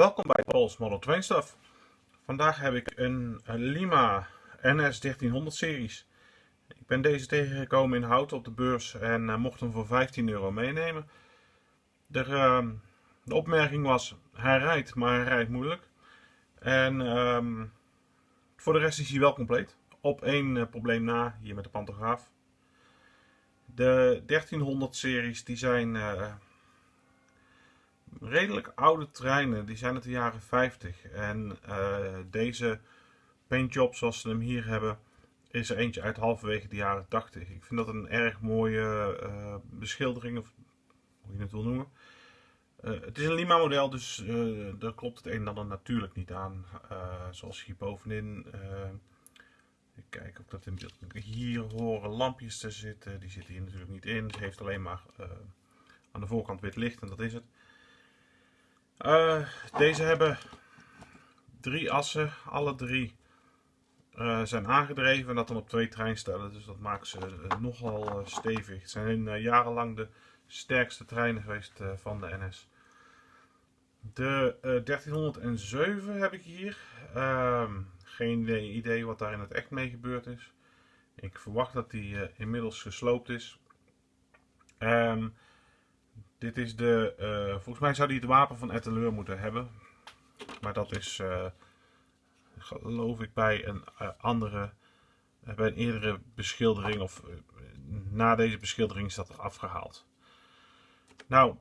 Welkom bij Paul's Model Train Stuff. Vandaag heb ik een, Lima NS 1300 series. Ik ben deze tegengekomen in Houten op de beurs en uh, mocht hem voor 15 euro meenemen. De, uh, de opmerking was, hij rijdt, maar hij rijdt moeilijk. En uh, voor de rest is hij wel compleet. Op één uh, probleem na, hier met de pantograaf. De 1300 series die zijn uh, redelijk oude treinen. Die zijn uit de jaren 50. En uh, deze paintjob zoals ze hem hier hebben is er eentje uit halverwege de jaren 80. Ik vind dat een erg mooie uh, beschildering, of hoe je het wil noemen. Uh, het is een Lima model, dus daar klopt het een en ander natuurlijk niet aan. zoals hier bovenin. ik kijk of dat in beeld. Hier horen lampjes te zitten. Die zitten hier natuurlijk niet in. Het heeft alleen maar aan de voorkant wit licht en dat is het. Deze hebben drie assen, alle drie uh, zijn aangedreven en dat dan op twee treinstellen. Dus dat maakt ze uh, nogal stevig. Het zijn jarenlang de sterkste treinen geweest van de NS. De 1307 heb ik hier. Ehm, geen idee wat daar in het echt mee gebeurd is. Ik verwacht dat die inmiddels gesloopt is. Um, dit is de, volgens mij zou die het wapen van Etteleur moeten hebben. Maar dat is geloof ik bij een uh, andere, bij een eerdere beschildering of na deze beschildering is dat afgehaald. Nou,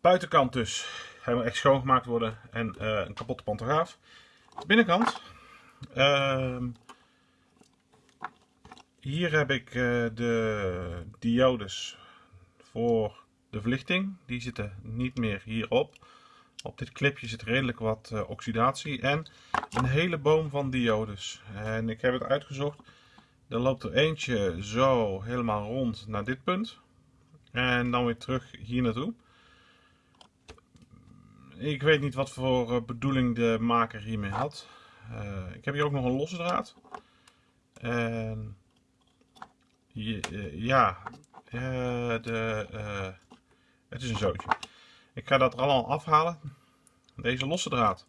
buitenkant dus helemaal echt schoongemaakt worden en een kapotte pantograaf. Binnenkant, ehm, hier heb ik de diodes voor de verlichting. Die zitten niet meer hierop. Op dit clipje zit redelijk wat uh, oxidatie en een hele boom van diodes. En ik heb het uitgezocht. Er loopt er eentje zo helemaal rond naar dit punt. En dan weer terug hier naartoe. Ik weet niet wat voor uh, bedoeling de maker hiermee had. Uh, ik heb hier ook nog een losse draad. En ja, de, het is een zootje. Ik ga dat er allemaal afhalen. Deze losse draad.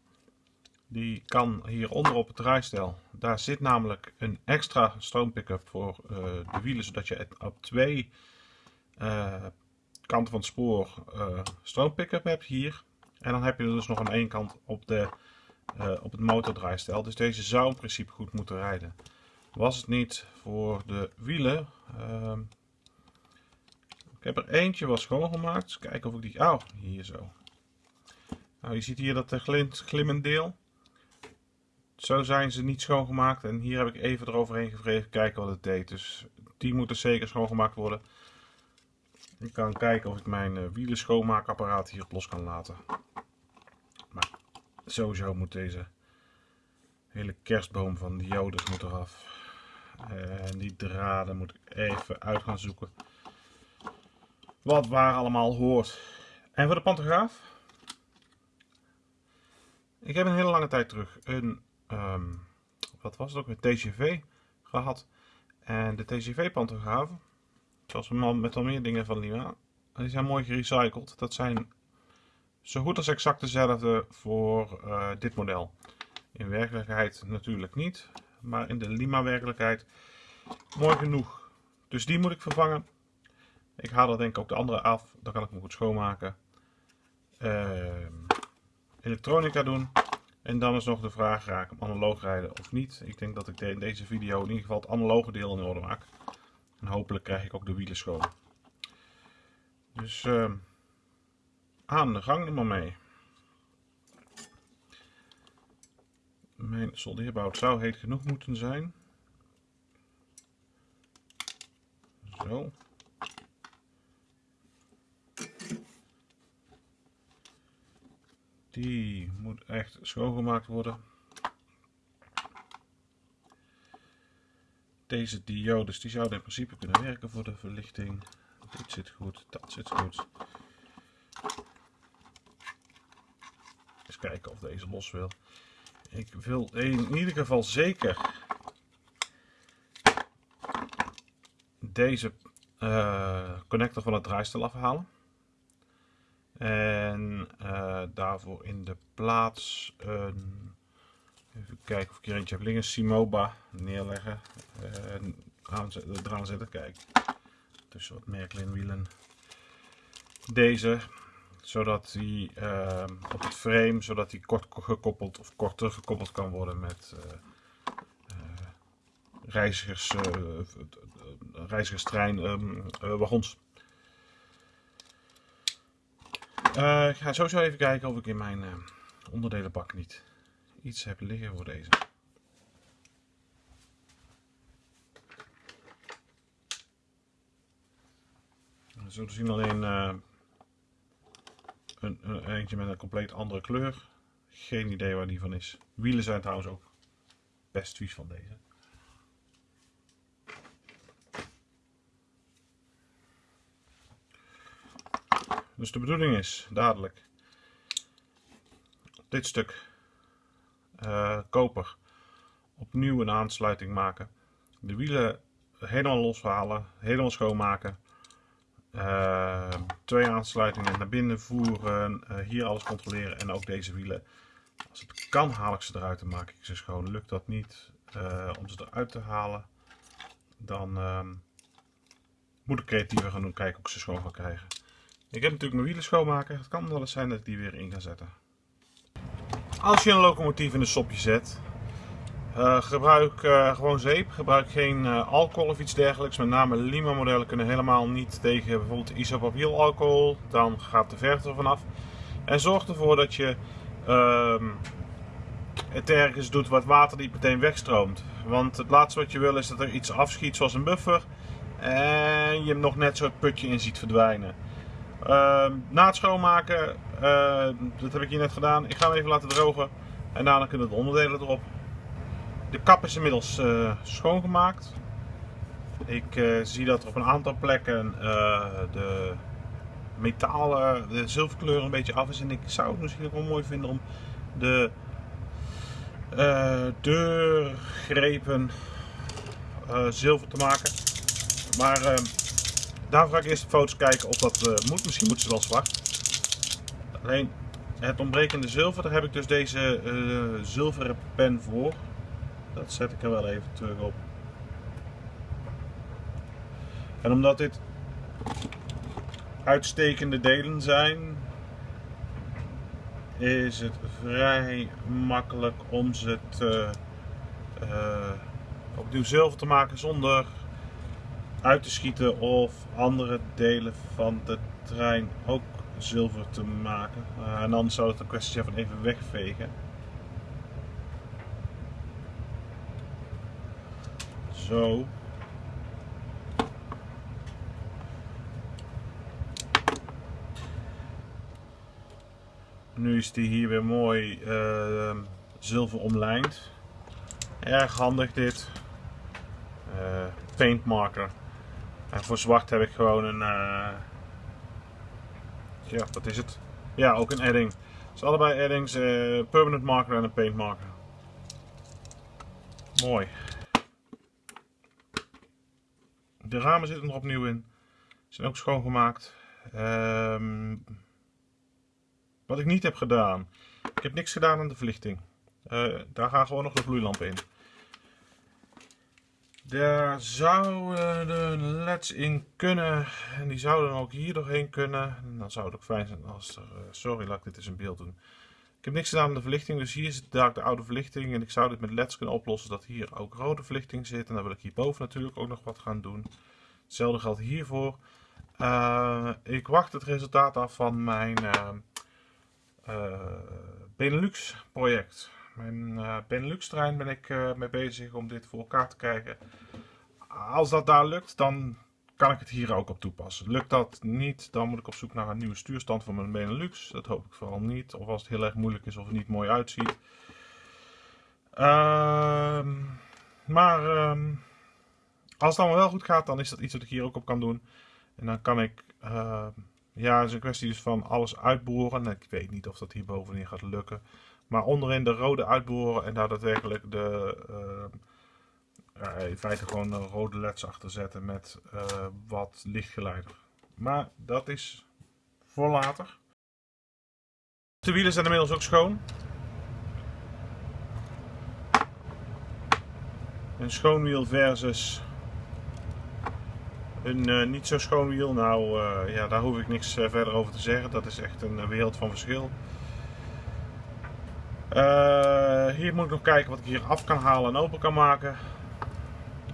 Die kan hieronder op het draaistel. Daar zit namelijk een extra stroompickup voor uh, de wielen. Zodat je op twee uh, kanten van het spoor uh, stroompickup hebt hier. En dan heb je dus nog aan één kant op, de, op het motordraaistel. Dus deze zou in principe goed moeten rijden. Was het niet voor de wielen ehm, heb er eentje wel schoongemaakt. Kijken of ik die... Oh, hier zo. Nou, je ziet hier dat glint, glimmend deel. Zo zijn ze niet schoongemaakt. En hier heb ik even eroverheen gevreven kijken wat het deed. Dus die moeten zeker schoongemaakt worden. Ik kan kijken of ik mijn uh, wielen schoonmaakapparaat hier los kan laten. Maar sowieso moet deze hele kerstboom van diodes moet eraf. En die draden moet ik even uit gaan zoeken wat waar allemaal hoort. En voor de pantograaf. Ik heb een hele lange tijd terug een, um, wat was het ook, een TGV gehad. En de TGV pantografen, zoals we met al meer dingen van Lima, die zijn mooi gerecycled. Dat zijn zo goed als exact dezelfde voor uh, dit model. In werkelijkheid natuurlijk niet, maar in de Lima werkelijkheid mooi genoeg. Dus die moet ik vervangen. Ik haal er denk ik ook de andere af. Dan kan ik hem goed schoonmaken. Uh, elektronica doen. En dan is nog de vraag, ga ik analoog rijden of niet? Ik denk dat ik in deze video in ieder geval het analoge deel in orde maak. En hopelijk krijg ik ook de wielen schoon. Dus uh, aan de gang er maar mee. Mijn soldeerbout zou heet genoeg moeten zijn. Zo. Die echt schoongemaakt worden. Deze diodes die zouden in principe kunnen werken voor de verlichting. Dit zit goed, dat zit goed. Eens kijken of deze los wil. Ik wil in ieder geval zeker deze uh, connector van het draaistel afhalen. En daar daarvoor in de plaats een, even kijken of ik hier eentje heb liggen, Simoba neerleggen, en eraan zetten, kijk, tussen wat Märklin Deze, zodat die uh, op het frame, zodat die kort gekoppeld of kort teruggekoppeld kan worden met uh, reizigers, reizigerstrein um, wagons. Ik ga sowieso even kijken of ik in mijn uh, onderdelenbak niet iets heb liggen voor deze. We zullen zien alleen uh, een, een, eentje met een compleet andere kleur. Geen idee waar die van is. Wielen zijn trouwens ook best vies van deze. Dus de bedoeling is dadelijk dit stuk uh, koper opnieuw een aansluiting maken. De wielen helemaal loshalen, helemaal schoonmaken. Uh, twee aansluitingen naar binnen voeren, uh, hier alles controleren en ook deze wielen. Als het kan haal ik ze eruit en maak ik ze schoon. Lukt dat niet om ze eruit te halen, dan ehm, moet ik creatiever gaan doen, kijken of ik ze schoon kan krijgen. Ik heb natuurlijk mijn wielen schoonmaken. Het kan wel eens zijn dat ik die weer in ga zetten. Als je een locomotief in een sopje zet, uh, gebruik uh, gewoon zeep. Gebruik geen uh, alcohol of iets dergelijks. Met name Lima modellen kunnen helemaal niet tegen bijvoorbeeld isopropiel alcohol. Dan gaat de verf er vanaf. En zorg ervoor dat je ehm, het ergens doet wat water niet meteen wegstroomt. Want het laatste wat je wil is dat er iets afschiet zoals een buffer. En je hem nog net zo het putje in ziet verdwijnen. Uh, na het schoonmaken, dat heb ik hier net gedaan, ik ga hem even laten drogen en daarna kunnen de onderdelen erop. De kap is inmiddels uh, schoongemaakt. Ik uh, zie dat er op een aantal plekken de metalen, de zilverkleur een beetje af is en ik zou het misschien ook wel mooi vinden om de deurgrepen zilver te maken. Maar ehm, Daarvoor ga ik eerst de foto's kijken of dat uh, moet. Misschien moet ze wel zwart. Alleen het ontbrekende zilver, daar heb ik dus deze uh, zilveren pen voor. Dat zet ik er wel even terug op. En omdat dit uitstekende delen zijn, is het vrij makkelijk om ze te, uh, opnieuw zilver te maken zonder uit te schieten of andere delen van de trein ook zilver te maken. Uh, en dan zou het een kwestie zijn van even wegvegen. Zo. Nu is die hier weer mooi uh, zilver omlijnd. Erg handig dit. Uh, paint marker. En voor zwart heb ik gewoon een... Ja, wat is het? Ja, ook een edding. Dus allebei eddings, uh, permanent marker en een paint marker. Mooi. De ramen zitten er opnieuw in. Zijn ook schoongemaakt. Um, wat ik niet heb gedaan. Ik heb niks gedaan aan de verlichting. Uh, daar gaan gewoon nog de vloeilampen in. Daar zouden de leds in kunnen. En die zouden ook hier doorheen kunnen. En dan zou het ook fijn zijn als er... Eh, sorry, laat ik dit eens in beeld doen. Ik heb niks gedaan aan de verlichting. Dus hier zit daar de oude verlichting. En ik zou dit met leds kunnen oplossen dat hier ook rode verlichting zit. En dan wil ik hierboven natuurlijk ook nog wat gaan doen. Hetzelfde geldt hiervoor. Uh, ik wacht het resultaat af van mijn uh, Benelux project. Mijn uh, Benelux trein ben ik uh, mee bezig om dit voor elkaar te krijgen. Als dat daar lukt, dan kan ik het hier ook op toepassen. Lukt dat niet, dan moet ik op zoek naar een nieuwe stuurstand voor mijn Benelux. Dat hoop ik vooral niet. Of als het heel erg moeilijk is of het niet mooi uitziet. Uh, maar ehm, als het allemaal wel goed gaat, dan is dat iets wat ik hier ook op kan doen. En dan kan ik... Uh, ja, het is een kwestie dus van alles uitboren. Ik weet niet of dat hier bovenin gaat lukken. Maar onderin de rode uitboren en daar daadwerkelijk de, uh, in feite gewoon rode leds achter zetten met uh, wat lichtgeleider. Maar dat is voor later. De wielen zijn inmiddels ook schoon. Een schoon wiel versus een niet zo schoon wiel. Nou ja, daar hoef ik niks verder over te zeggen. Dat is echt een wereld van verschil. Hier moet ik nog kijken wat ik hier af kan halen en open kan maken.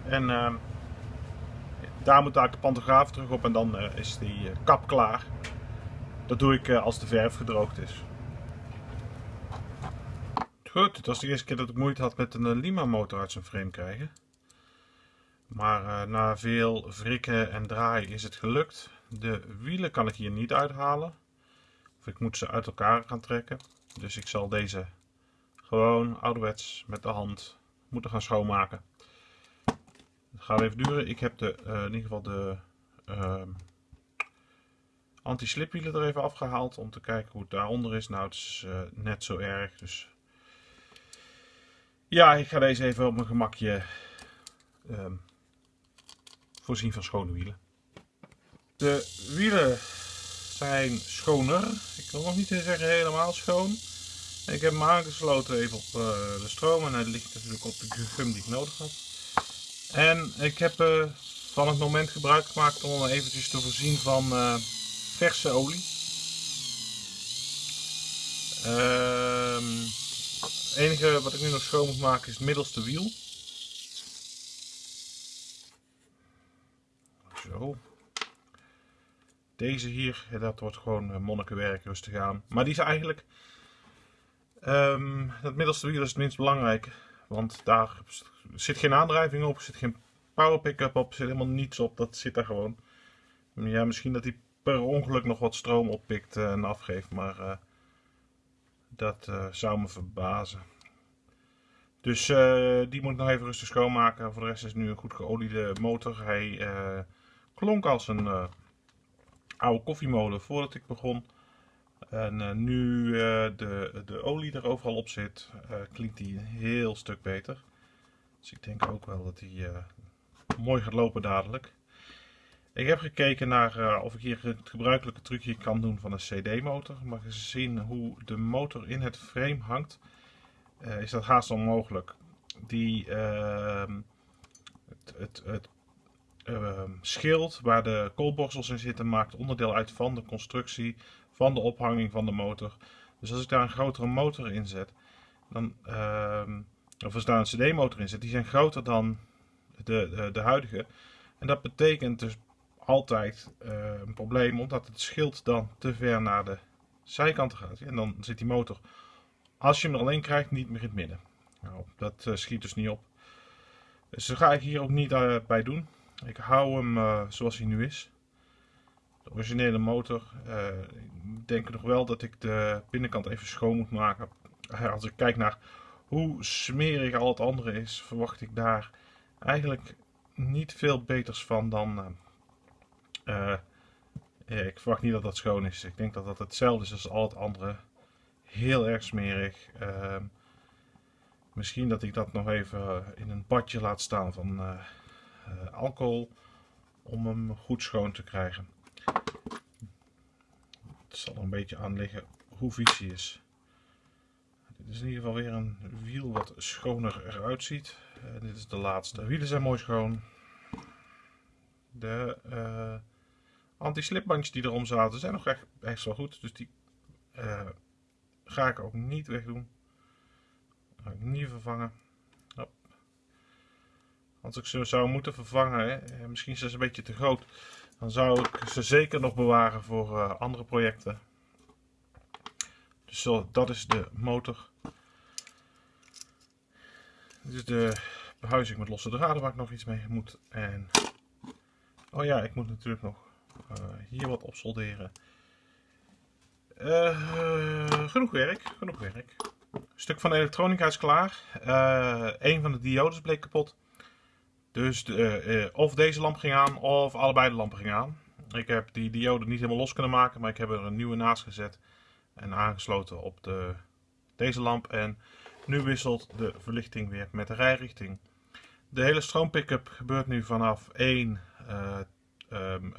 En ehm, daar moet eigenlijk de pantograaf terug op en dan is die kap klaar. Dat doe ik als de verf gedroogd is. Goed, het was de eerste keer dat ik moeite had met een Lima motor uit zijn frame krijgen. Maar na veel wrikken en draaien is het gelukt. De wielen kan ik hier niet uithalen. Of ik moet ze uit elkaar gaan trekken. Dus ik zal deze gewoon ouderwets met de hand moeten gaan schoonmaken. Het gaat even duren. Ik heb de, uh, in ieder geval de uh, anti-slipwielen er even afgehaald. Om te kijken hoe het daaronder is. Nou, het is uh, net zo erg. Dus ja, ik ga deze even op mijn gemakje um, voorzien van schone wielen. De wielen zijn schoner. Ik wil nog niet zeggen helemaal schoon. Ik heb hem aangesloten even op uh, de stroom en hij ligt natuurlijk op de gum die ik nodig had. En ik heb uh, van het moment gebruik gemaakt om eventjes te voorzien van uh, verse olie. Ehm, het enige wat ik nu nog schoon moet maken is het middelste wiel. Zo. Deze hier, dat wordt gewoon eh, monnikenwerk, rustig aan. Maar die is eigenlijk... Um, het middelste wiel is het minst belangrijk. Want daar zit geen aandrijving op, zit geen power pick-up op, zit helemaal niets op. Dat zit daar gewoon. Ja, misschien dat hij per ongeluk nog wat stroom oppikt eh, en afgeeft, maar uh, dat uh, zou me verbazen. Dus die moet ik nog even rustig schoonmaken. Voor de rest is het nu een goed geoliede motor. Hij klonk als een oude koffiemolen voordat ik begon. En uh, nu uh, de, de olie er overal op zit, klinkt die een heel stuk beter. Dus ik denk ook wel dat hij mooi gaat lopen dadelijk. Ik heb gekeken naar of ik hier het gebruikelijke trucje kan doen van een CD-motor. Maar gezien hoe de motor in het frame hangt, is dat haast onmogelijk. Die, ehm, het, het, het uh, schild waar de koolborstels in zitten maakt onderdeel uit van de constructie van de ophanging van de motor. Dus als ik daar een grotere motor in zet, dan, uh, of als daar een CD-motor in zit, die zijn groter dan de, de, de, huidige. En dat betekent dus altijd uh, een probleem, omdat het schild dan te ver naar de zijkanten gaat. En dan zit die motor, als je hem er alleen krijgt, niet meer in het midden. Nou, dat uh, schiet dus niet op. Dus dat ga ik hier ook niet uh, bij doen. Ik hou hem zoals hij nu is. Originele motor. Uh, ik denk nog wel dat ik de binnenkant even schoon moet maken. Uh, als ik kijk naar hoe smerig al het andere is, verwacht ik daar eigenlijk niet veel beters van dan... ik verwacht niet dat dat schoon is. Ik denk dat dat hetzelfde is als al het andere. Heel erg smerig. Ehm, misschien dat ik dat nog even in een badje laat staan van alcohol om hem goed schoon te krijgen. Het zal er een beetje aan liggen hoe vies hij is. Dit is in ieder geval weer een wiel wat schoner eruit ziet. Uh, dit is de laatste. De wielen zijn mooi schoon. De uh, anti-slipbandjes die erom zaten zijn nog echt, echt wel goed. Dus die ga ik ook niet wegdoen. Ga ik niet vervangen. Als ik ze zou moeten vervangen, hè, eh, misschien zijn ze een beetje te groot, dan zou ik ze zeker nog bewaren voor uh, andere projecten. Dus zo, dat is de motor. Dit is de behuizing met losse draden waar ik nog iets mee moet. En, oh ja, ik moet natuurlijk nog uh, hier wat opsolderen. Uh, genoeg werk, genoeg werk. Een stuk van elektronica is klaar. een van de diodes bleek kapot. Dus uh, of deze lamp ging aan of allebei de lampen gingen aan. Ik heb die diode niet helemaal los kunnen maken, maar ik heb er een nieuwe naast gezet en aangesloten op de, deze lamp. En nu wisselt de verlichting weer met de rijrichting. De hele stroompickup gebeurt nu vanaf één uh, um.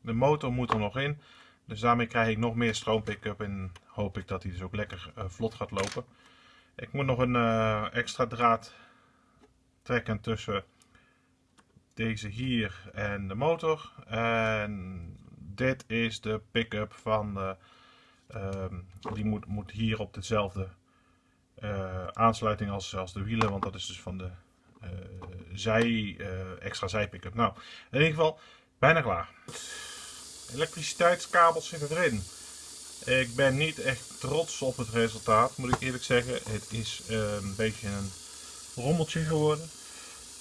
De motor moet er nog in. Dus daarmee krijg ik nog meer stroom pick-up en hoop ik dat hij dus ook lekker vlot gaat lopen. Ik moet nog een extra draad trekken tussen deze hier en de motor. En dit is de pick-up van de, uh, die moet, moet hier op dezelfde uh, aansluiting als, als de wielen, want dat is dus van de uh, zij, extra zij pick-up. Nou, in ieder geval bijna klaar. Elektriciteitskabels zitten erin. Ik ben niet echt trots op het resultaat, moet ik eerlijk zeggen. Het is een beetje een rommeltje geworden.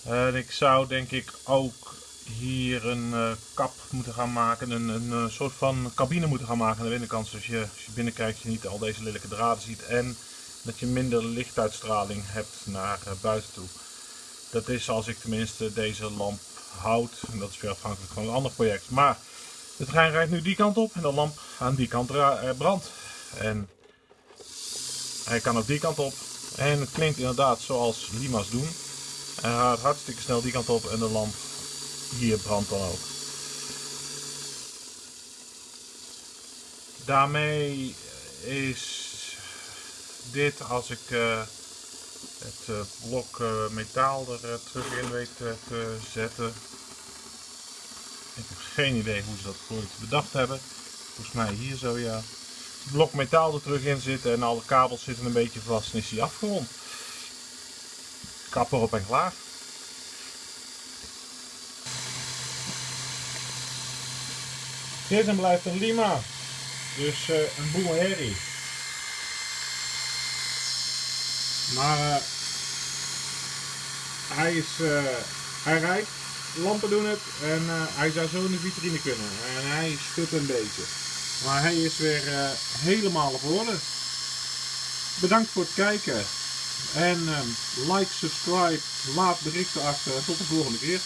En ik zou denk ik ook hier een uh, kap moeten gaan maken, een, een, een, soort van cabine moeten gaan maken aan de binnenkant. Zodat je als je binnenkijkt je niet al deze lelijke draden ziet en dat je minder lichtuitstraling hebt naar uh, buiten toe. Dat is als ik tenminste deze lamp houd. En dat is weer afhankelijk van een ander project. Maar de trein rijdt nu die kant op en de lamp aan die kant brandt. En hij kan ook die kant op. En het klinkt inderdaad zoals Lima's doen. Hij gaat hartstikke snel die kant op en de lamp hier brandt dan ook. Daarmee is dit, als ik uh, het uh, blok uh, metaal er terug in weet te zetten. Ik heb geen idee hoe ze dat ooit bedacht hebben. Volgens mij hier zo ja. Blok metaal er terug in zitten en alle kabels zitten een beetje vast en is hij afgerond. Kap erop en klaar. Dit blijft een Lima. Dus uh, een boel herrie. Maar uh, hij is, uh, hij rijdt, lampen doen het en hij zou zo in de vitrine kunnen. En hij schudt een beetje. Maar hij is weer helemaal op orde. Bedankt voor het kijken. En like, subscribe, laat berichten achter. Tot de volgende keer.